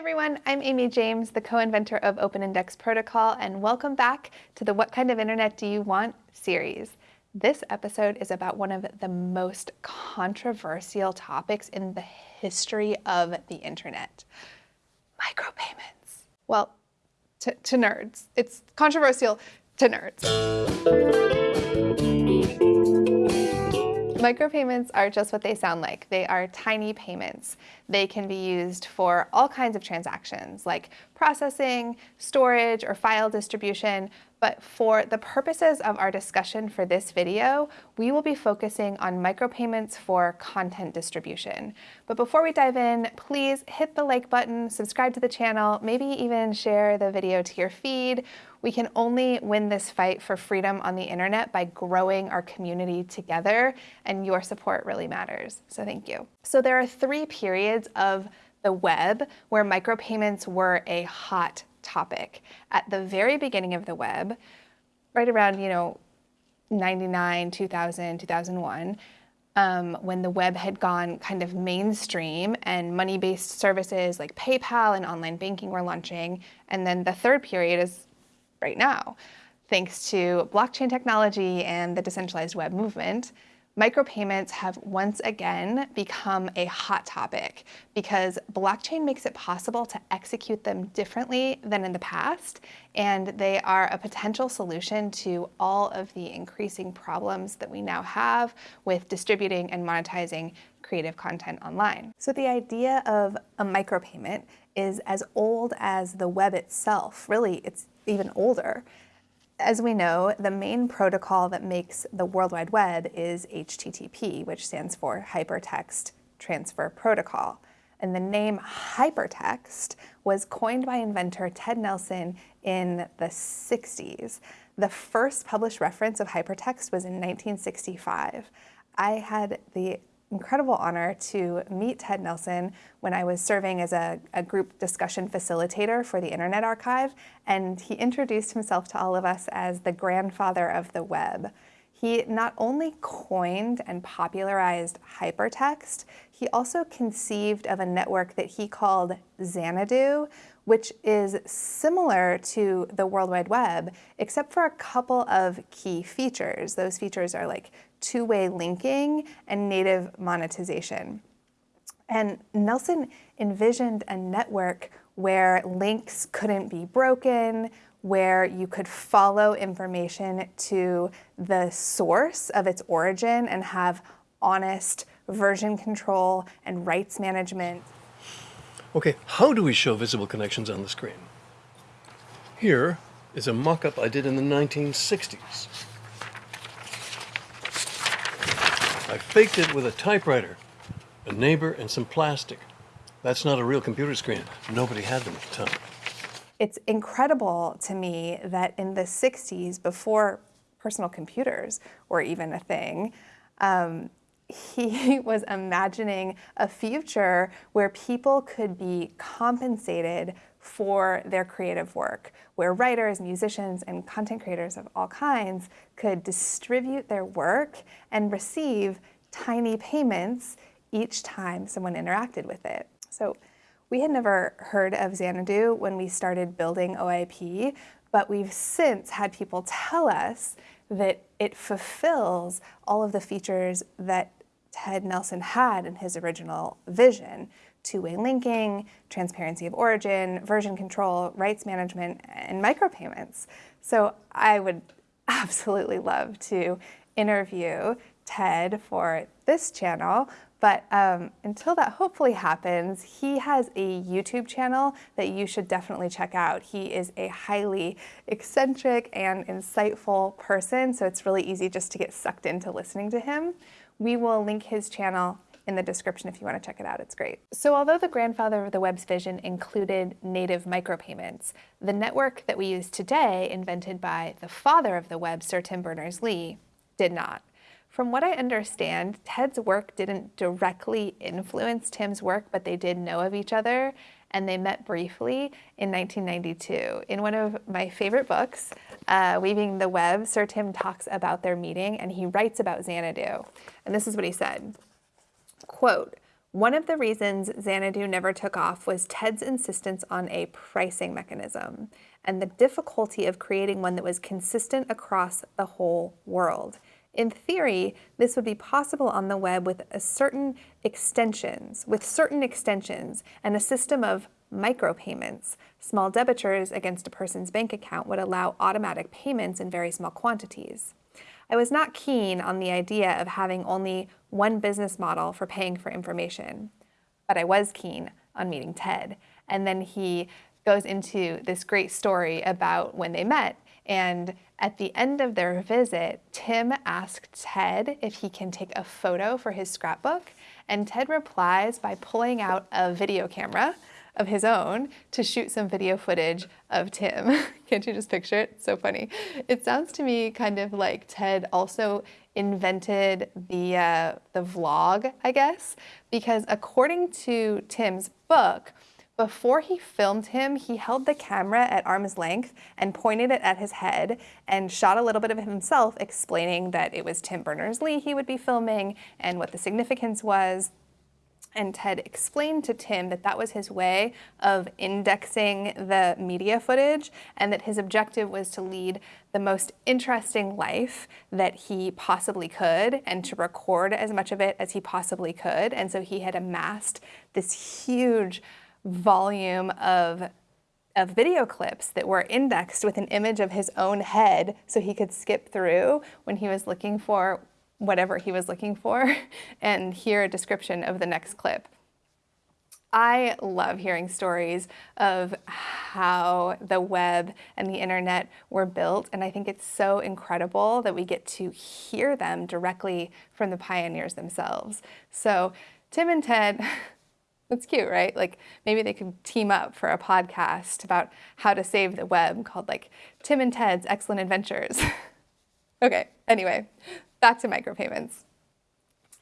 everyone, I'm Amy James, the co-inventor of Open Index Protocol, and welcome back to the What Kind of Internet Do You Want series. This episode is about one of the most controversial topics in the history of the internet, micropayments. Well, to, to nerds. It's controversial to nerds. Micropayments are just what they sound like. They are tiny payments. They can be used for all kinds of transactions like processing, storage, or file distribution, but for the purposes of our discussion for this video, we will be focusing on micropayments for content distribution. But before we dive in, please hit the like button, subscribe to the channel, maybe even share the video to your feed. We can only win this fight for freedom on the internet by growing our community together, and your support really matters, so thank you. So there are three periods of the web where micropayments were a hot topic. At the very beginning of the web, right around, you know, 99, 2000, 2001, um, when the web had gone kind of mainstream and money-based services like PayPal and online banking were launching. And then the third period is right now, thanks to blockchain technology and the decentralized web movement micropayments have once again become a hot topic because blockchain makes it possible to execute them differently than in the past, and they are a potential solution to all of the increasing problems that we now have with distributing and monetizing creative content online. So the idea of a micropayment is as old as the web itself. Really, it's even older. As we know, the main protocol that makes the World Wide Web is HTTP, which stands for Hypertext Transfer Protocol. And the name hypertext was coined by inventor Ted Nelson in the 60s. The first published reference of hypertext was in 1965. I had the incredible honor to meet Ted Nelson when I was serving as a, a, group discussion facilitator for the Internet Archive, and he introduced himself to all of us as the grandfather of the web. He not only coined and popularized hypertext, he also conceived of a network that he called Xanadu, which is similar to the World Wide Web, except for a couple of key features. Those features are like two-way linking and native monetization. And Nelson envisioned a network where links couldn't be broken, where you could follow information to the source of its origin and have honest version control and rights management. Okay, how do we show visible connections on the screen? Here is a mock-up I did in the 1960s. I faked it with a typewriter, a neighbor, and some plastic. That's not a real computer screen. Nobody had them at the time. It's incredible to me that in the 60s, before personal computers were even a thing, um, he was imagining a future where people could be compensated for their creative work, where writers, musicians, and content creators of all kinds could distribute their work and receive tiny payments each time someone interacted with it. So we had never heard of Xanadu when we started building OIP, but we've since had people tell us that it fulfills all of the features that Ted Nelson had in his original vision two-way linking, transparency of origin, version control, rights management, and micropayments. So I would absolutely love to interview Ted for this channel, but um, until that hopefully happens, he has a YouTube channel that you should definitely check out. He is a highly eccentric and insightful person, so it's really easy just to get sucked into listening to him. We will link his channel in the description if you want to check it out. It's great. So although the grandfather of the web's vision included native micropayments, the network that we use today, invented by the father of the web, Sir Tim Berners-Lee, did not. From what I understand, Ted's work didn't directly influence Tim's work, but they did know of each other, and they met briefly in 1992. In one of my favorite books, uh, Weaving the Web, Sir Tim talks about their meeting, and he writes about Xanadu. And this is what he said quote, One of the reasons Xanadu never took off was Ted's insistence on a pricing mechanism and the difficulty of creating one that was consistent across the whole world. In theory, this would be possible on the web with a certain extensions, with certain extensions and a system of micropayments. Small debitures against a person's bank account would allow automatic payments in very small quantities. I was not keen on the idea of having only one business model for paying for information, but I was keen on meeting Ted. And then he goes into this great story about when they met. And at the end of their visit, Tim asked Ted if he can take a photo for his scrapbook. And Ted replies by pulling out a video camera of his own to shoot some video footage of Tim. Can't you just picture it? So funny. It sounds to me kind of like Ted also invented the, uh, the vlog, I guess, because according to Tim's book, before he filmed him, he held the camera at arm's length and pointed it at his head and shot a little bit of himself explaining that it was Tim Berners-Lee he would be filming and what the significance was. And Ted explained to Tim that that was his way of indexing the media footage and that his objective was to lead the most interesting life that he possibly could and to record as much of it as he possibly could. And so he had amassed this huge volume of of video clips that were indexed with an image of his own head so he could skip through when he was looking for whatever he was looking for and hear a description of the next clip. I love hearing stories of how the web and the internet were built, and I think it's so incredible that we get to hear them directly from the pioneers themselves. So Tim and Ted, that's cute, right? Like maybe they could team up for a podcast about how to save the web called like Tim and Ted's Excellent Adventures. okay, anyway, back to micropayments.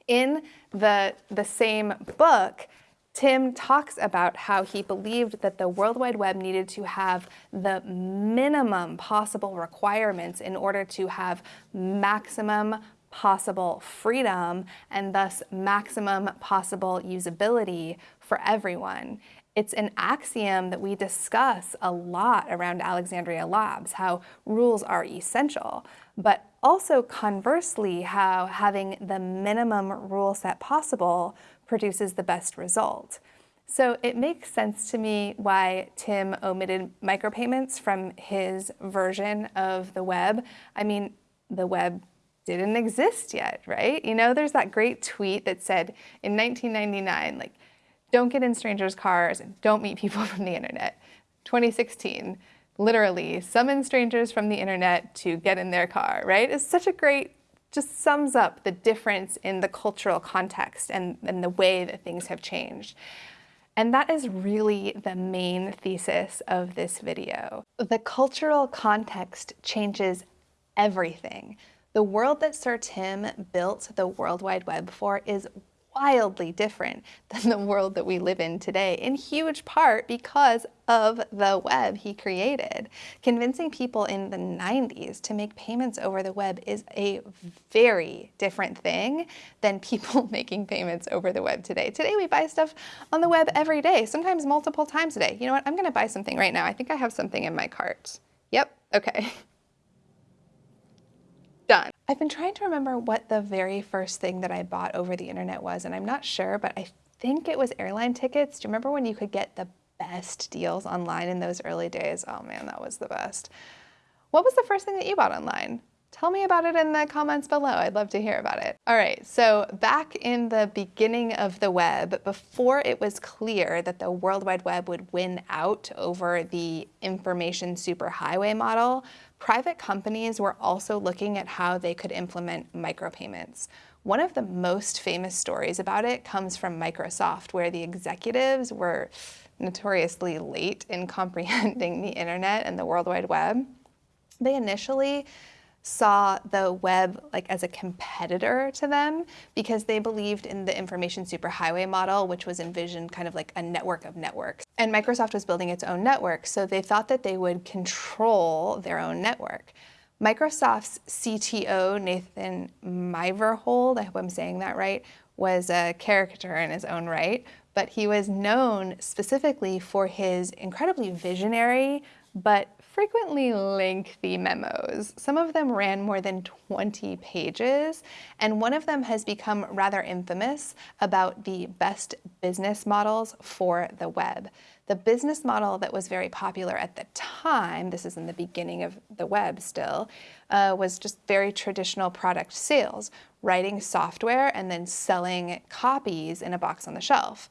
In the, the same book, Tim talks about how he believed that the World Wide Web needed to have the minimum possible requirements in order to have maximum possible freedom and thus maximum possible usability for everyone. It's an axiom that we discuss a lot around Alexandria Labs, how rules are essential, but also conversely, how having the minimum rule set possible produces the best result. So it makes sense to me why Tim omitted micropayments from his version of the web. I mean, the web didn't exist yet, right? You know, there's that great tweet that said in 1999, like, don't get in strangers' cars and don't meet people from the internet. 2016, literally summon strangers from the internet to get in their car, right? It's such a great, just sums up the difference in the cultural context and, and the way that things have changed. And that is really the main thesis of this video. The cultural context changes everything. The world that Sir Tim built the World Wide Web for is wildly different than the world that we live in today, in huge part because of the web he created. Convincing people in the 90s to make payments over the web is a very different thing than people making payments over the web today. Today we buy stuff on the web every day, sometimes multiple times a day. You know what, I'm gonna buy something right now. I think I have something in my cart. Yep, okay. Done. I've been trying to remember what the very first thing that I bought over the internet was, and I'm not sure, but I think it was airline tickets. Do you remember when you could get the best deals online in those early days? Oh man, that was the best. What was the first thing that you bought online? Tell me about it in the comments below. I'd love to hear about it. All right, so back in the beginning of the web, before it was clear that the World Wide Web would win out over the information superhighway model, private companies were also looking at how they could implement micropayments. One of the most famous stories about it comes from Microsoft, where the executives were notoriously late in comprehending the internet and the World Wide Web. They initially saw the web like as a competitor to them because they believed in the information superhighway model, which was envisioned kind of like a network of networks. And Microsoft was building its own network, so they thought that they would control their own network. Microsoft's CTO, Nathan Myhrvold, I hope I'm saying that right, was a character in his own right, but he was known specifically for his incredibly visionary but frequently lengthy memos. Some of them ran more than 20 pages, and one of them has become rather infamous about the best business models for the web. The business model that was very popular at the time, this is in the beginning of the web still, uh, was just very traditional product sales, writing software and then selling copies in a box on the shelf.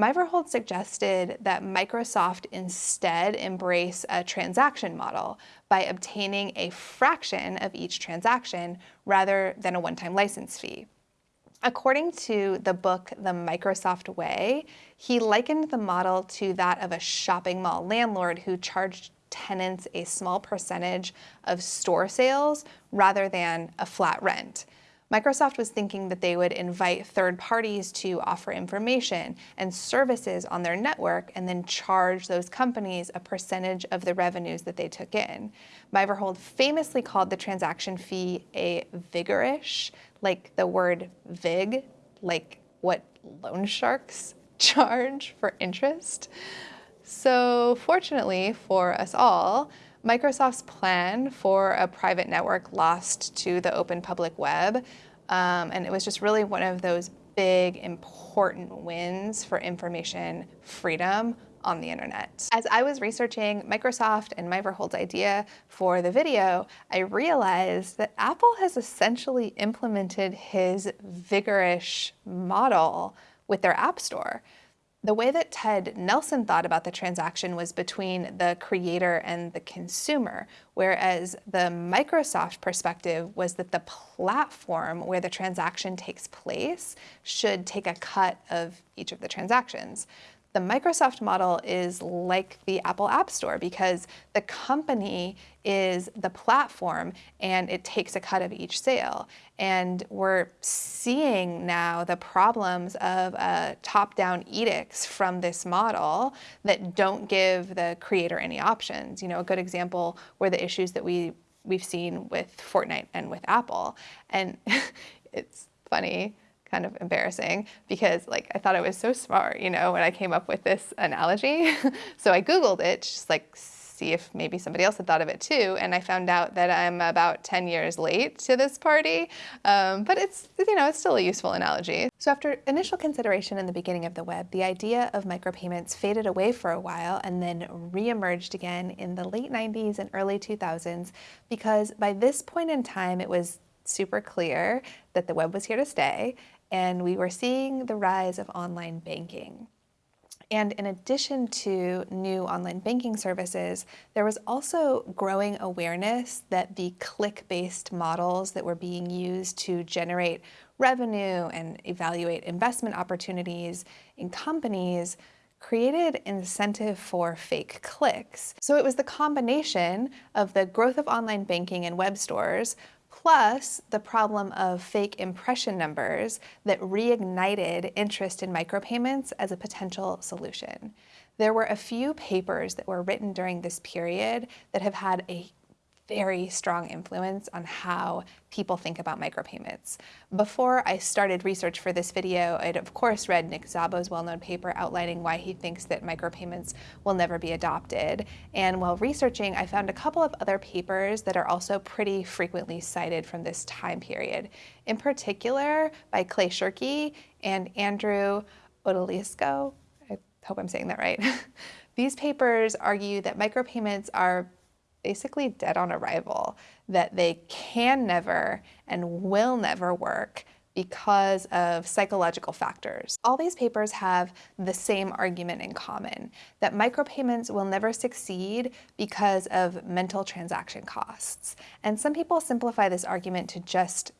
Myhrvold suggested that Microsoft instead embrace a transaction model by obtaining a fraction of each transaction rather than a one-time license fee. According to the book The Microsoft Way, he likened the model to that of a shopping mall landlord who charged tenants a small percentage of store sales rather than a flat rent. Microsoft was thinking that they would invite third parties to offer information and services on their network and then charge those companies a percentage of the revenues that they took in. Myhrvold famously called the transaction fee a vigorish, like the word vig, like what loan sharks charge for interest. So fortunately for us all, Microsoft's plan for a private network lost to the open public web, um, and it was just really one of those big, important wins for information freedom on the internet. As I was researching Microsoft and Myhrvold's idea for the video, I realized that Apple has essentially implemented his vigorish model with their App Store. The way that Ted Nelson thought about the transaction was between the creator and the consumer, whereas the Microsoft perspective was that the platform where the transaction takes place should take a cut of each of the transactions. The Microsoft model is like the Apple App Store because the company is the platform and it takes a cut of each sale. And we're seeing now the problems of uh, top-down edicts from this model that don't give the creator any options. You know, a good example were the issues that we we've seen with Fortnite and with Apple. And it's funny kind of embarrassing because like I thought I was so smart, you know, when I came up with this analogy. so I Googled it, just like see if maybe somebody else had thought of it too. And I found out that I'm about 10 years late to this party, um, but it's, you know, it's still a useful analogy. So after initial consideration in the beginning of the web, the idea of micropayments faded away for a while and then reemerged again in the late 90s and early 2000s because by this point in time, it was super clear that the web was here to stay and we were seeing the rise of online banking. And in addition to new online banking services, there was also growing awareness that the click-based models that were being used to generate revenue and evaluate investment opportunities in companies created incentive for fake clicks. So it was the combination of the growth of online banking and web stores plus the problem of fake impression numbers that reignited interest in micropayments as a potential solution. There were a few papers that were written during this period that have had a very strong influence on how people think about micropayments. Before I started research for this video, I'd of course read Nick Szabo's well-known paper outlining why he thinks that micropayments will never be adopted. And while researching, I found a couple of other papers that are also pretty frequently cited from this time period. In particular, by Clay Shirky and Andrew Odlyzko. I hope I'm saying that right. These papers argue that micropayments are basically dead on arrival, that they can never and will never work because of psychological factors. All these papers have the same argument in common, that micropayments will never succeed because of mental transaction costs. And some people simplify this argument to just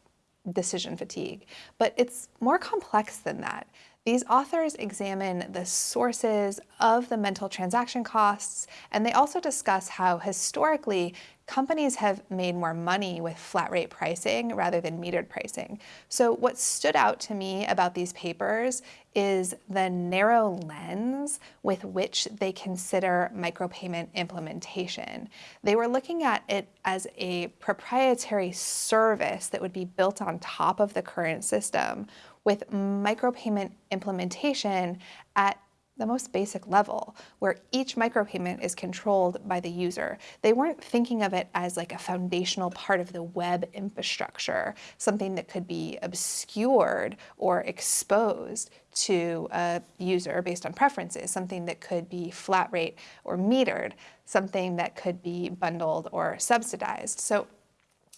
decision fatigue, but it's more complex than that. These authors examine the sources of the mental transaction costs, and they also discuss how historically companies have made more money with flat rate pricing rather than metered pricing. So what stood out to me about these papers is the narrow lens with which they consider micropayment implementation. They were looking at it as a proprietary service that would be built on top of the current system, with micropayment implementation at the most basic level, where each micropayment is controlled by the user. They weren't thinking of it as like a foundational part of the web infrastructure, something that could be obscured or exposed to a user based on preferences, something that could be flat rate or metered, something that could be bundled or subsidized. So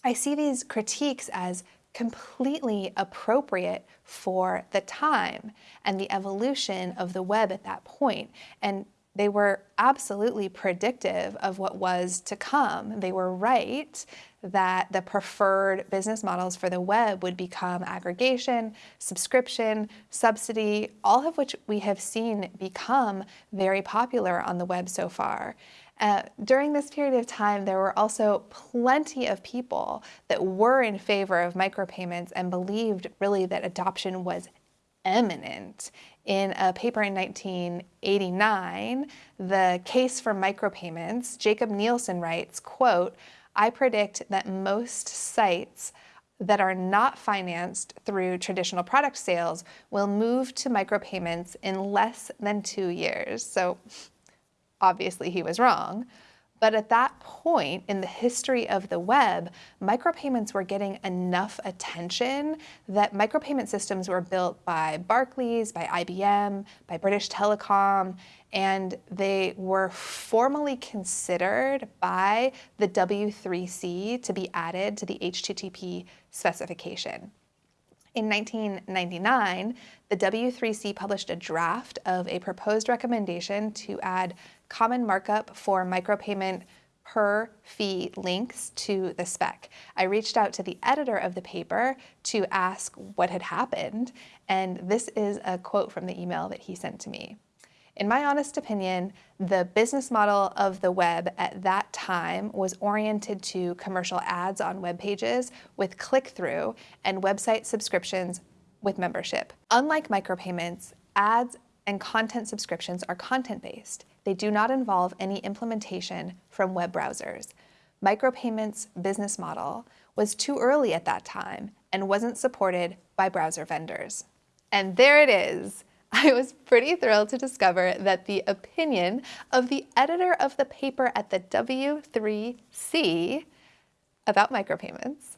I see these critiques as completely appropriate for the time and the evolution of the web at that point. And they were absolutely predictive of what was to come. They were right that the preferred business models for the web would become aggregation, subscription, subsidy, all of which we have seen become very popular on the web so far. Uh, during this period of time, there were also plenty of people that were in favor of micropayments and believed really that adoption was imminent. In a paper in 1989, the case for micropayments, Jakob Nielsen writes, quote, I predict that most sites that are not financed through traditional product sales will move to micropayments in less than two years. So obviously he was wrong. But at that point in the history of the web, micropayments were getting enough attention that micropayment systems were built by Barclays, by IBM, by British Telecom, and they were formally considered by the W3C to be added to the HTTP specification. In 1999, the W3C published a draft of a proposed recommendation to add common markup for micropayment per fee links to the spec. I reached out to the editor of the paper to ask what had happened, and this is a quote from the email that he sent to me. In my honest opinion, the business model of the web at that time was oriented to commercial ads on web pages with click-through and website subscriptions with membership. Unlike micropayments, ads and content subscriptions are content-based. They do not involve any implementation from web browsers. Micropayments' business model was too early at that time and wasn't supported by browser vendors. And there it is. I was pretty thrilled to discover that the opinion of the editor of the paper at the W3C about micropayments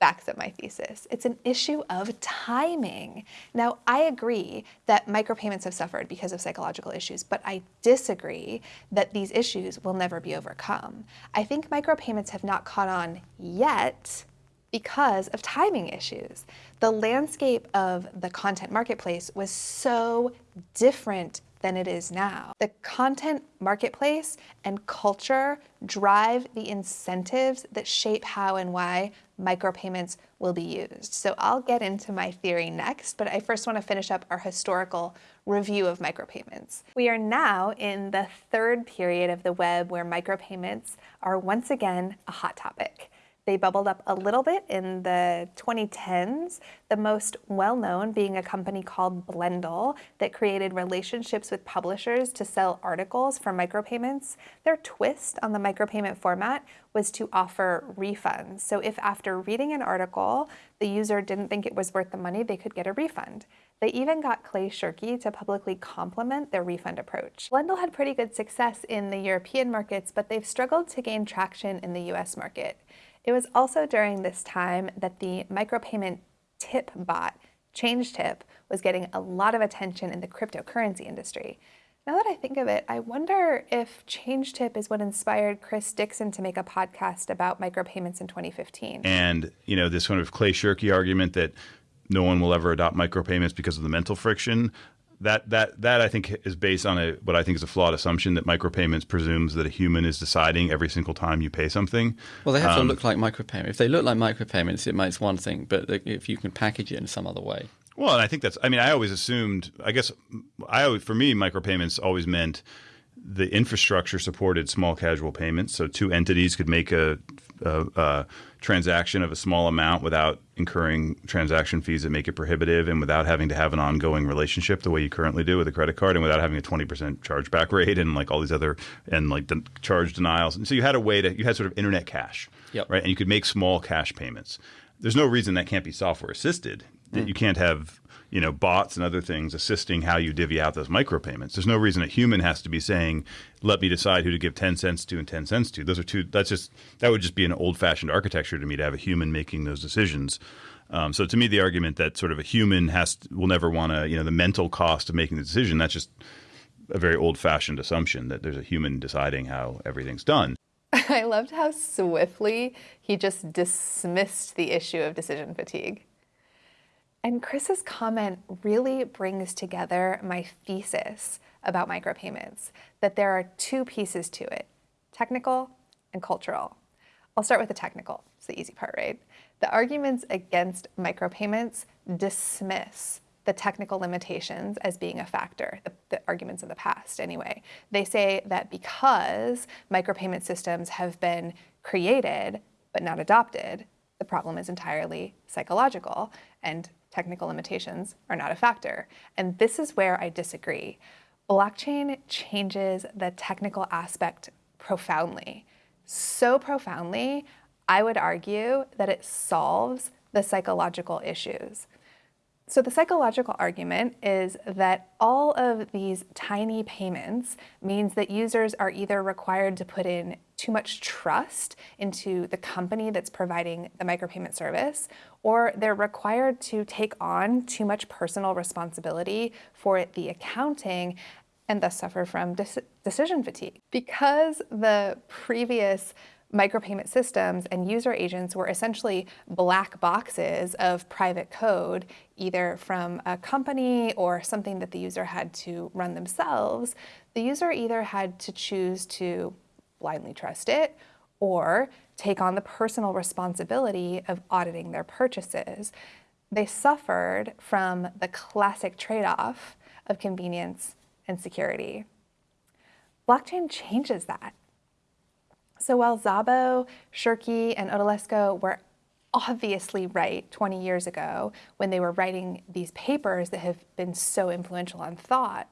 backs up my thesis. It's an issue of timing. Now, I agree that micropayments have suffered because of psychological issues, but I disagree that these issues will never be overcome. I think micropayments have not caught on yet because of timing issues. The landscape of the content marketplace was so different than it is now. The content marketplace and culture drive the incentives that shape how and why micropayments will be used. So I'll get into my theory next, but I first want to finish up our historical review of micropayments. We are now in the third period of the web where micropayments are once again a hot topic. They bubbled up a little bit in the 2010s, the most well-known being a company called Blendle that created relationships with publishers to sell articles for micropayments. Their twist on the micropayment format was to offer refunds. So if after reading an article, the user didn't think it was worth the money, they could get a refund. They even got Clay Shirky to publicly compliment their refund approach. Blendle had pretty good success in the European markets, but they've struggled to gain traction in the US market. It was also during this time that the micropayment tip bot, ChangeTip, was getting a lot of attention in the cryptocurrency industry. Now that I think of it, I wonder if ChangeTip is what inspired Chris Dixon to make a podcast about micropayments in 2015. And, you know, this sort of Clay Shirky argument that no one will ever adopt micropayments because of the mental friction that that that I think is based on a what I think is a flawed assumption that micropayments presumes that a human is deciding every single time you pay something. Well, they have um, to look like micropayments. If they look like micropayments, it makes one thing, but if you can package it in some other way. Well, and I think that's. I mean, I always assumed. I guess I always, for me, micropayments always meant the infrastructure supported small casual payments, so two entities could make a, a, a, transaction of a small amount without incurring transaction fees that make it prohibitive, and without having to have an ongoing relationship the way you currently do with a credit card, and without having a twenty percent chargeback rate and like all these other and like the charge denials. And so you had a way to you had sort of internet cash, yep. right? And you could make small cash payments. There's no reason that can't be software assisted. That mm. you can't have you know, bots and other things assisting how you divvy out those micropayments. There's no reason a human has to be saying, "Let me decide who to give ten cents to and ten cents to." Those are two. That's just that would just be an old-fashioned architecture to me to have a human making those decisions. Um, so to me, the argument that sort of a human has to, will never want to, you know, the mental cost of making the decision, that's just a very old-fashioned assumption that there's a human deciding how everything's done. I loved how swiftly he just dismissed the issue of decision fatigue. And Chris's comment really brings together my thesis about micropayments that there are two pieces to it technical and cultural. I'll start with the technical, it's the easy part, right? The arguments against micropayments dismiss the technical limitations as being a factor, the, the, arguments of the past anyway. They say that because micropayment systems have been created but not adopted, the problem is entirely psychological and technical limitations are not a factor. And this is where I disagree. Blockchain changes the technical aspect profoundly. So profoundly, I would argue that it solves the psychological issues. So the psychological argument is that all of these tiny payments means that users are either required to put in too much trust into the company that's providing the micropayment service, or they're required to take on too much personal responsibility for the accounting and thus suffer from decision fatigue. Because the previous micropayment systems and user agents were essentially black boxes of private code, either from a company or something that the user had to run themselves, the user either had to choose to blindly trust it or take on the personal responsibility of auditing their purchases. They suffered from the classic trade-off of convenience and security. Blockchain changes that. So while Szabo, Shirky, and Odlyzko were obviously right 20 years ago when they were writing these papers that have been so influential on thought,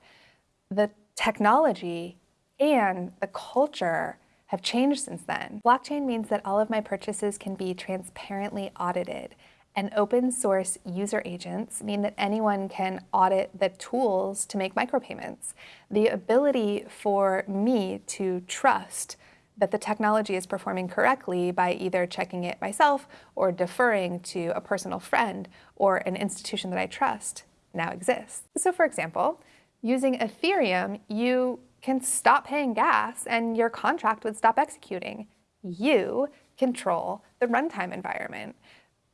the technology and the culture have changed since then. Blockchain means that all of my purchases can be transparently audited and open source user agents mean that anyone can audit the tools to make micropayments. The ability for me to trust that the technology is performing correctly by either checking it myself or deferring to a personal friend or an institution that I trust now exists. So for example, using Ethereum, you can stop paying gas and your contract would stop executing. You control the runtime environment.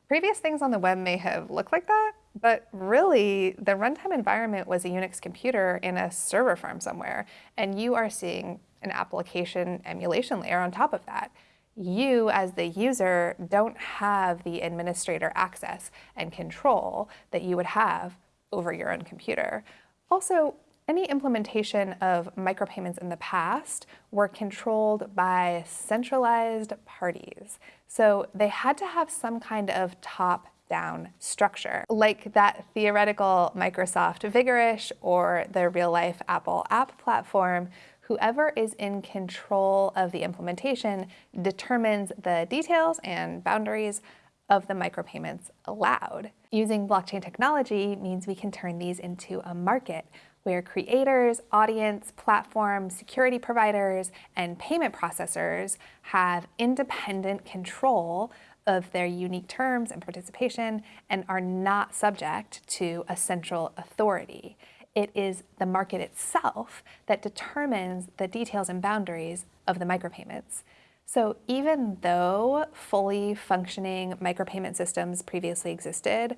Previous things on the web may have looked like that, but really the runtime environment was a Unix computer in a server farm somewhere, and you are seeing an application emulation layer on top of that. You, as the user, don't have the administrator access and control that you would have over your own computer. Also, any implementation of micropayments in the past were controlled by centralized parties. So they had to have some kind of top-down structure, like that theoretical Microsoft Vigorish or the real-life Apple app platform whoever is in control of the implementation determines the details and boundaries of the micropayments allowed. Using blockchain technology means we can turn these into a market where creators, audience, platforms, security providers, and payment processors have independent control of their unique terms and participation and are not subject to a central authority it is the market itself that determines the details and boundaries of the micropayments. So even though fully functioning micropayment systems previously existed,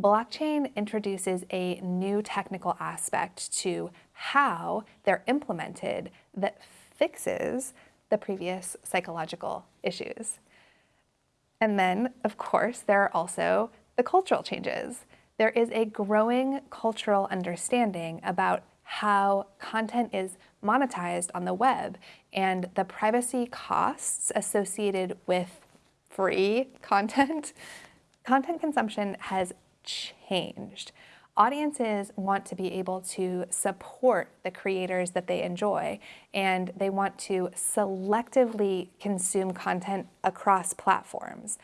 blockchain introduces a new technical aspect to how they're implemented that fixes the previous psychological issues. And then, of course, there are also the cultural changes there is a growing cultural understanding about how content is monetized on the web and the privacy costs associated with free content. Content consumption has changed. Audiences want to be able to support the creators that they enjoy, and they want to selectively consume content across platforms.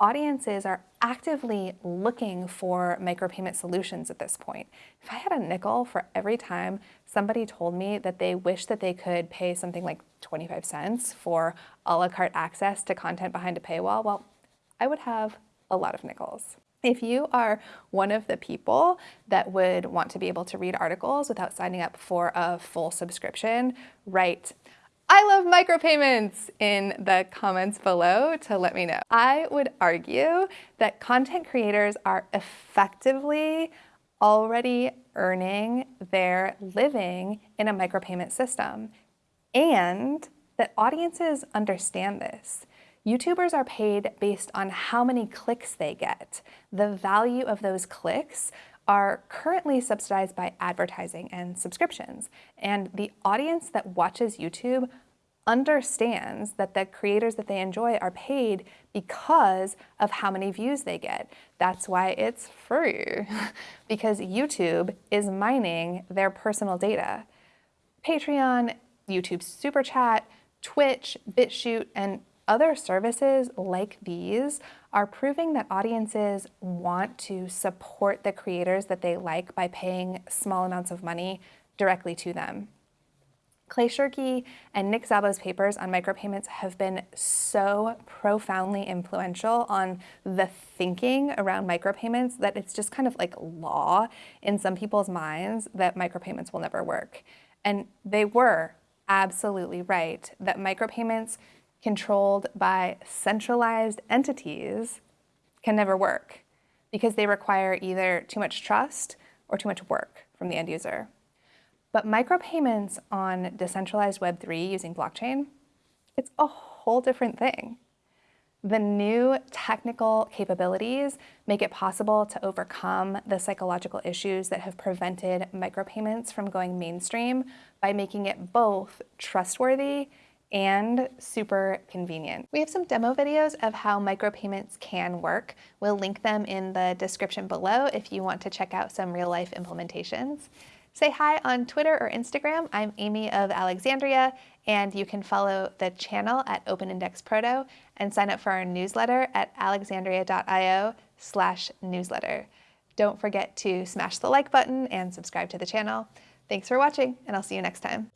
audiences are actively looking for micropayment solutions at this point. If I had a nickel for every time somebody told me that they wish that they could pay something like 25 cents for a la carte access to content behind a paywall, well, I would have a lot of nickels. If you are one of the people that would want to be able to read articles without signing up for a full subscription, write I love micropayments in the comments below to let me know. I would argue that content creators are effectively already earning their living in a micropayment system and that audiences understand this. YouTubers are paid based on how many clicks they get. The value of those clicks are currently subsidized by advertising and subscriptions. And the audience that watches YouTube understands that the creators that they enjoy are paid because of how many views they get. That's why it's free, because YouTube is mining their personal data. Patreon, YouTube Super Chat, Twitch, BitChute, and other services like these are proving that audiences want to support the creators that they like by paying small amounts of money directly to them. Clay Shirky and Nick Szabo's papers on micropayments have been so profoundly influential on the thinking around micropayments that it's just kind of like law in some people's minds that micropayments will never work. And they were absolutely right that micropayments controlled by centralized entities can never work because they require either too much trust or too much work from the end user. But micropayments on decentralized Web3 using blockchain, it's a whole different thing. The new technical capabilities make it possible to overcome the psychological issues that have prevented micropayments from going mainstream by making it both trustworthy and super convenient. We have some demo videos of how micropayments can work. We'll link them in the description below if you want to check out some real life implementations. Say hi on Twitter or Instagram. I'm Amy of Alexandria, and you can follow the channel at Open Index Proto and sign up for our newsletter at alexandria.io slash newsletter. Don't forget to smash the like button and subscribe to the channel. Thanks for watching, and I'll see you next time.